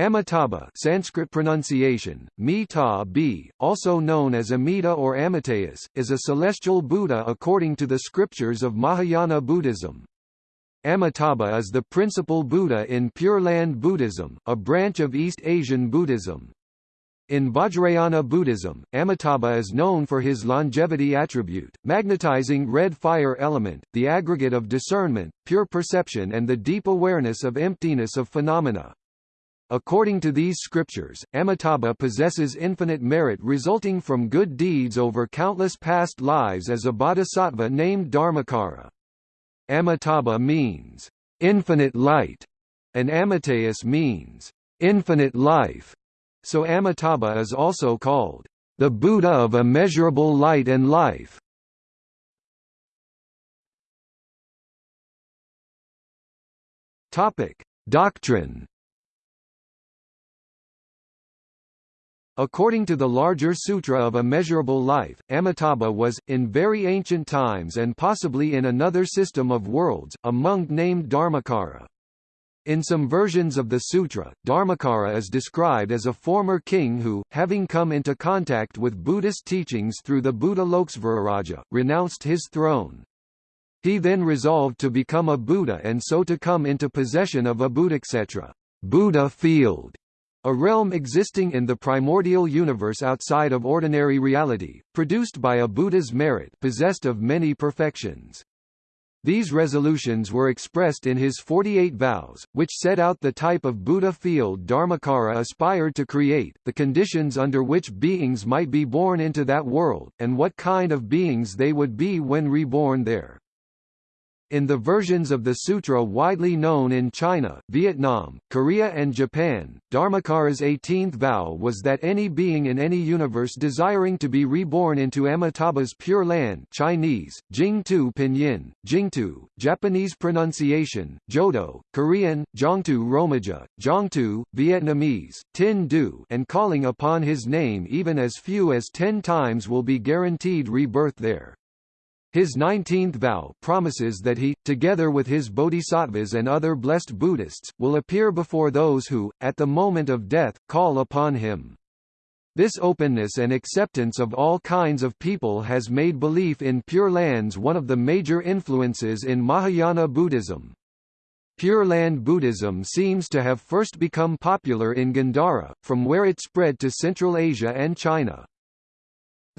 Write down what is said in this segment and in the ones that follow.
Amitabha Sanskrit pronunciation, B, also known as Amita or Amitayus, is a celestial Buddha according to the scriptures of Mahayana Buddhism. Amitabha is the principal Buddha in Pure Land Buddhism, a branch of East Asian Buddhism. In Vajrayana Buddhism, Amitabha is known for his longevity attribute, magnetizing red fire element, the aggregate of discernment, pure perception and the deep awareness of emptiness of phenomena. According to these scriptures, Amitabha possesses infinite merit resulting from good deeds over countless past lives as a bodhisattva named Dharmakara. Amitabha means, infinite light, and Amitayus means, infinite life. So Amitabha is also called, the Buddha of immeasurable light and life. Doctrine According to the larger Sutra of Immeasurable Life, Amitabha was, in very ancient times and possibly in another system of worlds, a monk named Dharmakara. In some versions of the sutra, Dharmakara is described as a former king who, having come into contact with Buddhist teachings through the Buddha Lokasvara, renounced his throne. He then resolved to become a Buddha and so to come into possession of a Buddhakshetra Buddha field, a realm existing in the primordial universe outside of ordinary reality, produced by a Buddha's merit possessed of many perfections. These resolutions were expressed in his 48 vows, which set out the type of Buddha field Dharmakara aspired to create, the conditions under which beings might be born into that world, and what kind of beings they would be when reborn there. In the versions of the sutra widely known in China, Vietnam, Korea and Japan, Dharmakara's 18th vow was that any being in any universe desiring to be reborn into Amitabha's Pure Land Chinese, Jingtu Pinyin, Jingtu, Japanese pronunciation, Jodo, Korean, Zhongtu Romaja, Zhongtu, Vietnamese, Tin Du and calling upon his name even as few as ten times will be guaranteed rebirth there. His nineteenth vow promises that he, together with his bodhisattvas and other blessed Buddhists, will appear before those who, at the moment of death, call upon him. This openness and acceptance of all kinds of people has made belief in Pure Lands one of the major influences in Mahayana Buddhism. Pure Land Buddhism seems to have first become popular in Gandhara, from where it spread to Central Asia and China.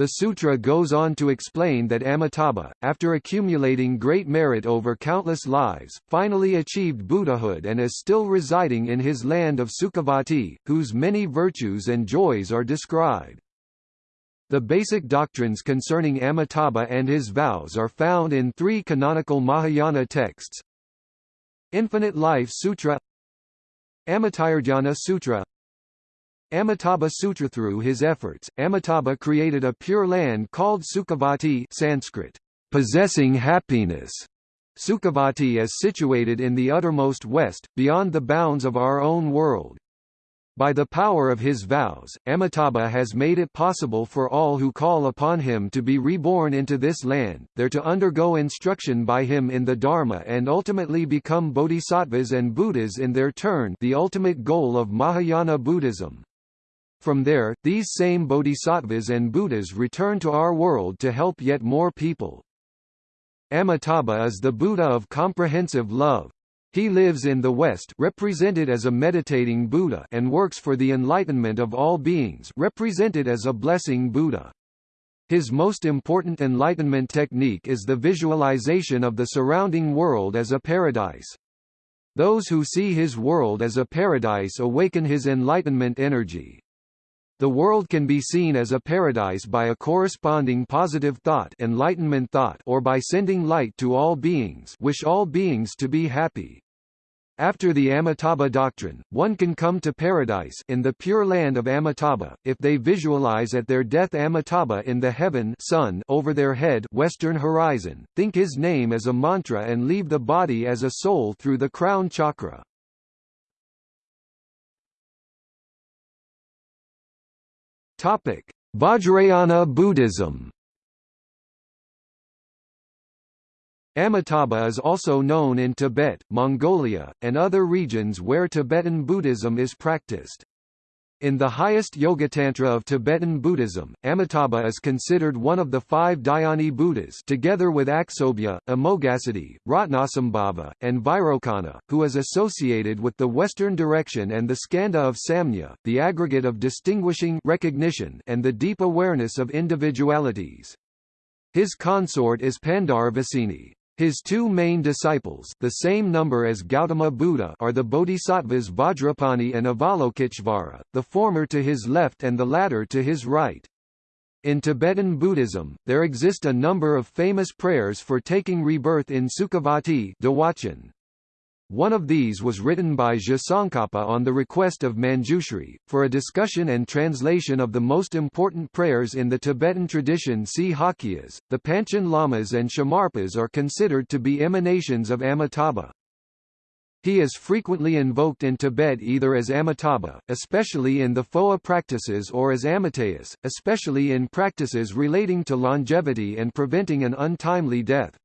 The sutra goes on to explain that Amitabha, after accumulating great merit over countless lives, finally achieved Buddhahood and is still residing in his land of Sukhavati, whose many virtues and joys are described. The basic doctrines concerning Amitabha and his vows are found in three canonical Mahayana texts Infinite Life Sutra Amitayurdhyana Sutra Amitabha Sutra through his efforts, Amitabha created a pure land called Sukhavati Sanskrit, possessing happiness. Sukhavati is situated in the uttermost west, beyond the bounds of our own world. By the power of his vows, Amitabha has made it possible for all who call upon him to be reborn into this land, there to undergo instruction by him in the Dharma and ultimately become bodhisattvas and Buddhas in their turn the ultimate goal of Mahayana Buddhism. From there, these same bodhisattvas and Buddhas return to our world to help yet more people. Amitabha is the Buddha of comprehensive love. He lives in the West represented as a meditating Buddha and works for the enlightenment of all beings represented as a blessing Buddha. His most important enlightenment technique is the visualization of the surrounding world as a paradise. Those who see his world as a paradise awaken his enlightenment energy. The world can be seen as a paradise by a corresponding positive thought, enlightenment thought or by sending light to all beings wish all beings to be happy. After the Amitabha doctrine, one can come to paradise in the pure land of Amitabha, if they visualize at their death Amitabha in the heaven sun over their head western horizon, think his name as a mantra and leave the body as a soul through the crown chakra. Vajrayana Buddhism. Amitabha is also known in Tibet, Mongolia, and other regions where Tibetan Buddhism is practiced. In the highest Yogatantra of Tibetan Buddhism, Amitabha is considered one of the five Dhyani Buddhas together with Aksobhya, Amoghasiddhi, Ratnasambhava, and Vairocana, who is associated with the western direction and the skandha of Samnya, the aggregate of distinguishing recognition and the deep awareness of individualities. His consort is Pandaravasini. His two main disciples the same number as Gautama Buddha are the bodhisattvas Vajrapani and Avalokiteshvara, the former to his left and the latter to his right. In Tibetan Buddhism, there exist a number of famous prayers for taking rebirth in Sukhavati one of these was written by Tsongkhapa on the request of Manjushri, for a discussion and translation of the most important prayers in the Tibetan tradition see Halkias. The Panchen Lamas and Shamarpas are considered to be emanations of Amitabha. He is frequently invoked in Tibet either as Amitabha, especially in the Phowa practices or as Amitayus, especially in practices relating to longevity and preventing an untimely death.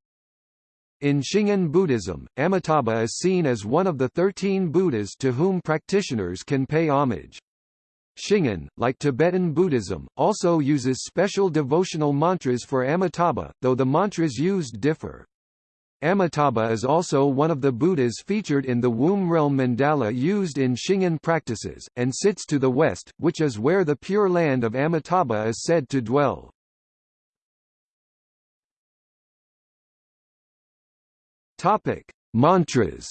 In Shingon Buddhism, Amitabha is seen as one of the thirteen Buddhas to whom practitioners can pay homage. Shingon, like Tibetan Buddhism, also uses special devotional mantras for Amitabha, though the mantras used differ. Amitabha is also one of the Buddhas featured in the womb realm mandala used in Shingon practices, and sits to the west, which is where the pure land of Amitabha is said to dwell. Topic: Mantras.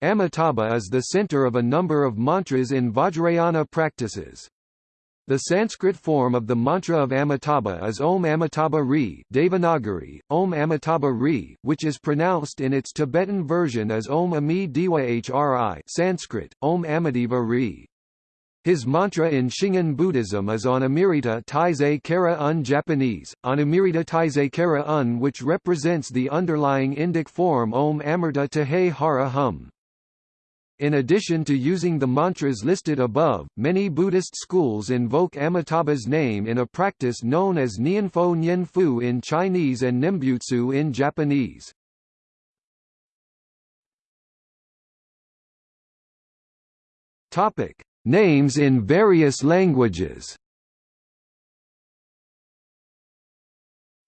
Amitabha is the center of a number of mantras in Vajrayana practices. The Sanskrit form of the mantra of Amitabha is Om Amitabha Re Devanagari, Om Amitabha Ri, which is pronounced in its Tibetan version as Om Ami Diwa Hri Sanskrit, Om Amidiva Ri. His mantra in Shingon Buddhism is on Amirita Taizé Kara Un Japanese, on Amirita Taizé Kara Un which represents the underlying Indic form Om Amirta Tahe Hara Hum. In addition to using the mantras listed above, many Buddhist schools invoke Amitabha's name in a practice known as Nianfo Nianfu in Chinese and Nembutsu in Japanese. Topic: Names in various languages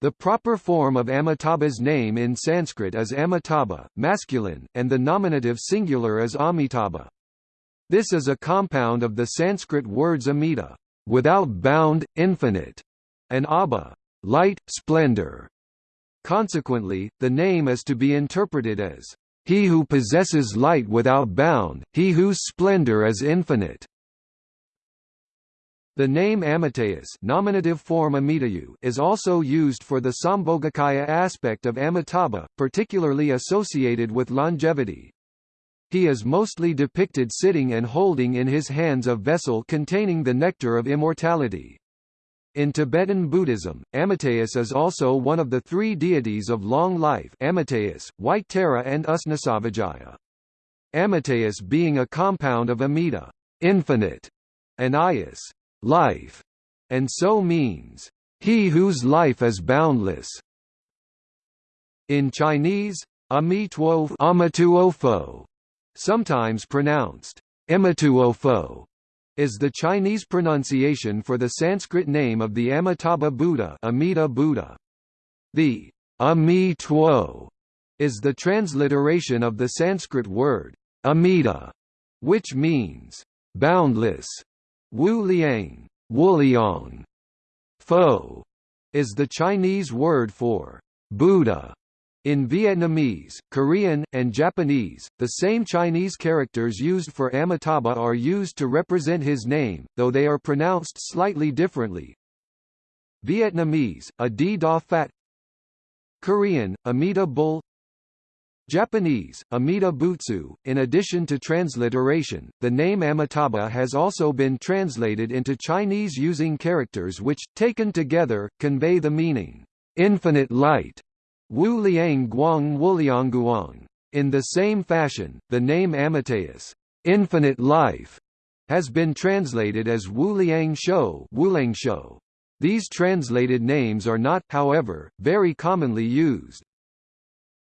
The proper form of Amitabha's name in Sanskrit is Amitabha, masculine, and the nominative singular is Amitabha. This is a compound of the Sanskrit words amita, without bound, infinite, and abha, light, splendor. Consequently, the name is to be interpreted as he who possesses light without bound, he whose splendor is infinite. The name Amitayus nominative form Amitayu is also used for the Sambhogakaya aspect of Amitabha, particularly associated with longevity. He is mostly depicted sitting and holding in his hands a vessel containing the nectar of immortality. In Tibetan Buddhism, Amitayus is also one of the three deities of long life Amitayus, White Tara and Usnasavajaya. Amitayus being a compound of Amita infinite, and Ayus life, and so means, he whose life is boundless. In Chinese, Amituofo, sometimes pronounced Emituofo, is the Chinese pronunciation for the Sanskrit name of the Amitabha Buddha Amita Buddha. The Ami Tuo is the transliteration of the Sanskrit word Amita, which means boundless. Wu Liang, Wuliang, Fo is the Chinese word for Buddha. In Vietnamese, Korean, and Japanese, the same Chinese characters used for Amitabha are used to represent his name, though they are pronounced slightly differently. Vietnamese, a d da fat Korean, Amida bull Japanese, Amida Butsu. In addition to transliteration, the name Amitabha has also been translated into Chinese using characters which, taken together, convey the meaning, infinite light. Wu Liang Guang Wuliangguang. In the same fashion, the name Amitayus, infinite life, has been translated as Wu Liang Shou, Shou. These translated names are not, however, very commonly used.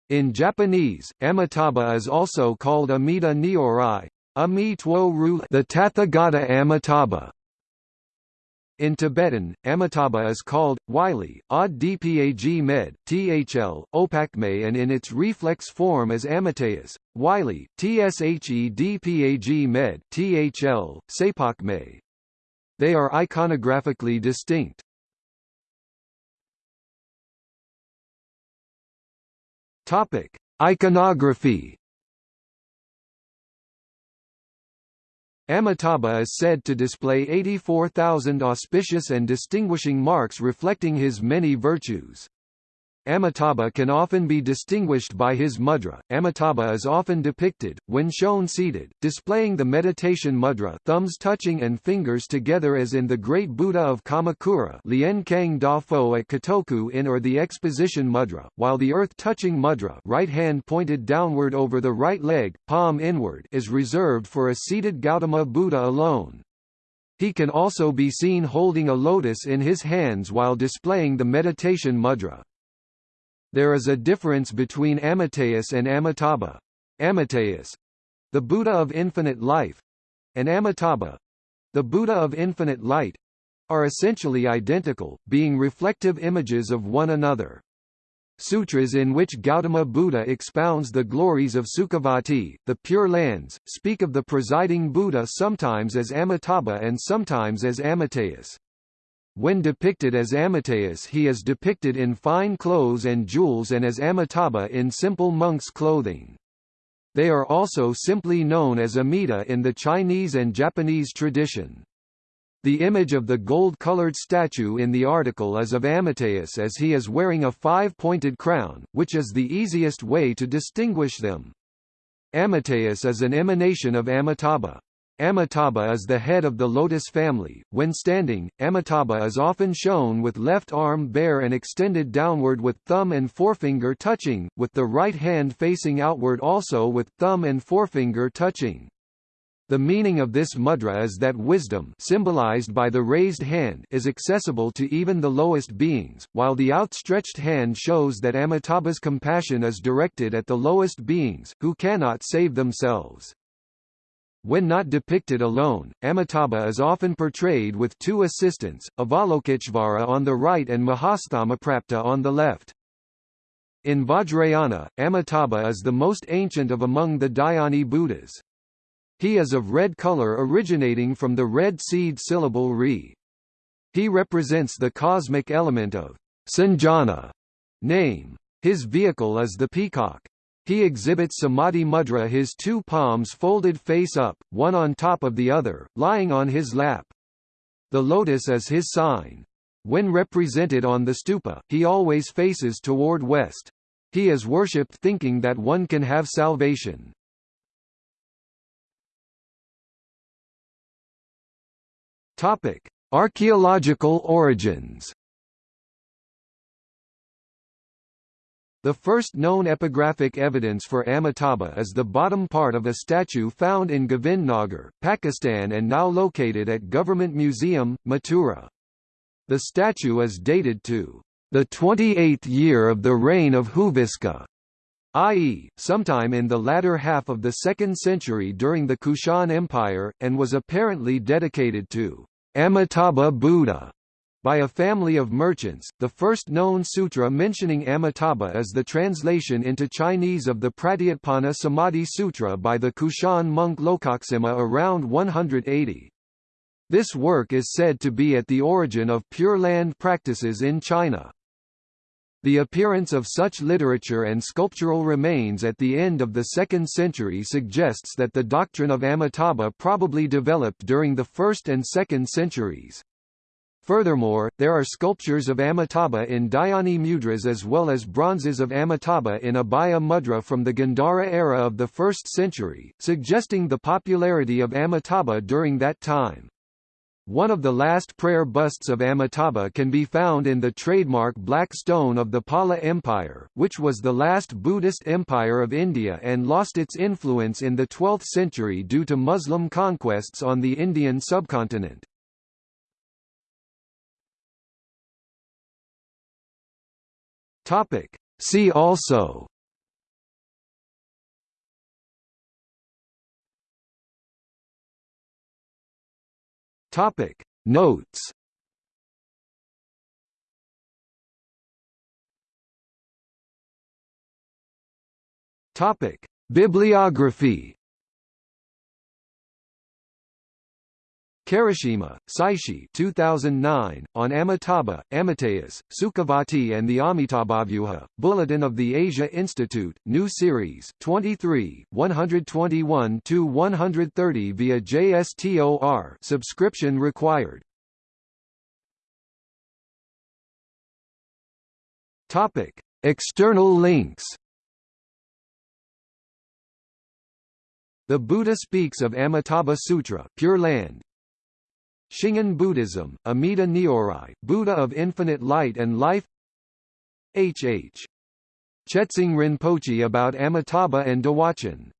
In Japanese, Amitabha is also called Amida Nyorai, Ami Ru the Tathagata Amitabha. In Tibetan, Amitabha is called, Wylie, Od Dpag Med, Thl, Opakme and in its reflex form as Amitayus, Wylie, Tshe Dpag Med, Thl, Sapakme. They are iconographically distinct. Topic: Iconography Amitabha is said to display 84,000 auspicious and distinguishing marks reflecting his many virtues. Amitabha can often be distinguished by his mudra. Amitabha is often depicted, when shown seated, displaying the meditation mudra thumbs touching and fingers together as in the Great Buddha of Kamakura Lien Kang Da Fo at Kotoku in or the Exposition mudra, while the earth-touching mudra right hand pointed downward over the right leg, palm inward is reserved for a seated Gautama Buddha alone. He can also be seen holding a lotus in his hands while displaying the meditation mudra. There is a difference between Amitayus and Amitabha. Amitayus the Buddha of infinite life and Amitabha the Buddha of infinite light are essentially identical, being reflective images of one another. Sutras in which Gautama Buddha expounds the glories of Sukhavati, the Pure Lands, speak of the presiding Buddha sometimes as Amitabha and sometimes as Amitayus. When depicted as Amitayus he is depicted in fine clothes and jewels and as Amitabha in simple monk's clothing. They are also simply known as Amida in the Chinese and Japanese tradition. The image of the gold-colored statue in the article is of Amitayus as he is wearing a five-pointed crown, which is the easiest way to distinguish them. Amitayus is an emanation of Amitabha. Amitabha is the head of the lotus family. When standing, Amitabha is often shown with left arm bare and extended downward with thumb and forefinger touching, with the right hand facing outward also with thumb and forefinger touching. The meaning of this mudra is that wisdom symbolized by the raised hand is accessible to even the lowest beings, while the outstretched hand shows that Amitabha's compassion is directed at the lowest beings, who cannot save themselves. When not depicted alone, Amitabha is often portrayed with two assistants, Avalokiteshvara on the right and Mahasthamaprapta on the left. In Vajrayana, Amitabha is the most ancient of among the Dhyani Buddhas. He is of red color originating from the red seed syllable re. He represents the cosmic element of Sanjana name. His vehicle is the peacock. He exhibits Samadhi Mudra his two palms folded face up, one on top of the other, lying on his lap. The lotus is his sign. When represented on the stupa, he always faces toward west. He is worshipped thinking that one can have salvation. Topic: Archaeological origins. The first known epigraphic evidence for Amitabha is the bottom part of a statue found in Govindnagar, Pakistan and now located at Government Museum, Mathura. The statue is dated to the 28th year of the reign of Huviska, i.e., sometime in the latter half of the 2nd century during the Kushan Empire, and was apparently dedicated to Amitabha Buddha. By a family of merchants, the first known sutra mentioning Amitabha is the translation into Chinese of the Pratyutpana Samadhi Sutra by the Kushan monk Lokaksema around 180. This work is said to be at the origin of Pure Land practices in China. The appearance of such literature and sculptural remains at the end of the 2nd century suggests that the doctrine of Amitabha probably developed during the 1st and 2nd centuries. Furthermore, there are sculptures of Amitabha in Dhyani mudras as well as bronzes of Amitabha in Abhaya mudra from the Gandhara era of the 1st century, suggesting the popularity of Amitabha during that time. One of the last prayer busts of Amitabha can be found in the trademark black stone of the Pala Empire, which was the last Buddhist empire of India and lost its influence in the 12th century due to Muslim conquests on the Indian subcontinent. Topic. See also. Topic. Notes. Topic. Bibliography Karashima, Saishi 2009, on Amitabha, Amitayus, Sukhavati and the Amitabhavyuha, Bulletin of the Asia Institute, New Series, 23, 121-130 via JSTOR subscription required. Topic. External links The Buddha speaks of Amitabha Sutra Pure Land, Shingon Buddhism, Amida Nyorai, Buddha of Infinite Light and Life H. H. Chetsang Rinpoche about Amitabha and Dewachen